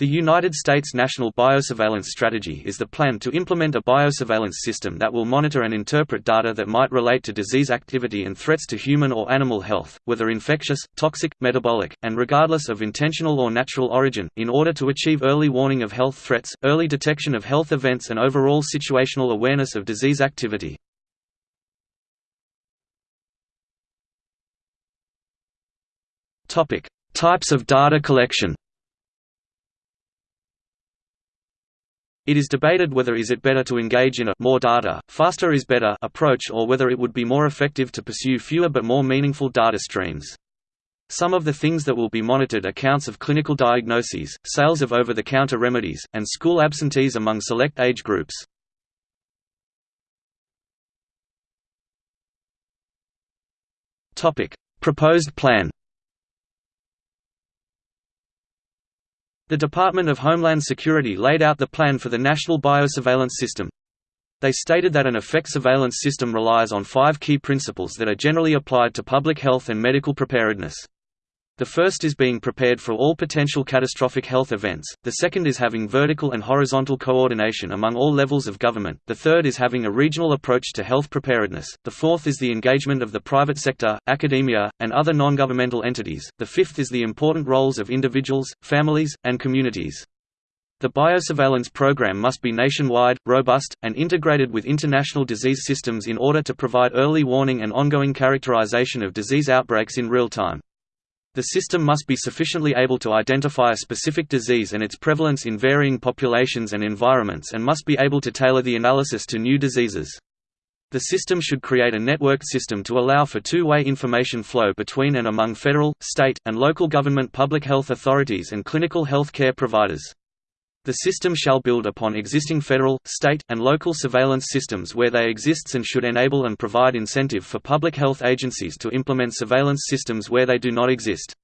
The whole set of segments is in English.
The United States National Biosurveillance Strategy is the plan to implement a biosurveillance system that will monitor and interpret data that might relate to disease activity and threats to human or animal health, whether infectious, toxic, metabolic, and regardless of intentional or natural origin, in order to achieve early warning of health threats, early detection of health events and overall situational awareness of disease activity. Types of data collection It is debated whether is it better to engage in a more data, faster is better approach or whether it would be more effective to pursue fewer but more meaningful data streams. Some of the things that will be monitored are counts of clinical diagnoses, sales of over-the-counter remedies, and school absentees among select age groups. Proposed plan The Department of Homeland Security laid out the plan for the National Biosurveillance System. They stated that an effect surveillance system relies on five key principles that are generally applied to public health and medical preparedness. The first is being prepared for all potential catastrophic health events, the second is having vertical and horizontal coordination among all levels of government, the third is having a regional approach to health preparedness, the fourth is the engagement of the private sector, academia, and other non-governmental entities, the fifth is the important roles of individuals, families, and communities. The biosurveillance program must be nationwide, robust, and integrated with international disease systems in order to provide early warning and ongoing characterization of disease outbreaks in real time. The system must be sufficiently able to identify a specific disease and its prevalence in varying populations and environments and must be able to tailor the analysis to new diseases. The system should create a networked system to allow for two-way information flow between and among federal, state, and local government public health authorities and clinical health care providers. The system shall build upon existing federal, state, and local surveillance systems where they exist and should enable and provide incentive for public health agencies to implement surveillance systems where they do not exist.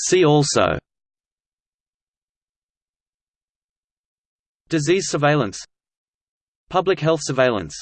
See also Disease surveillance Public health surveillance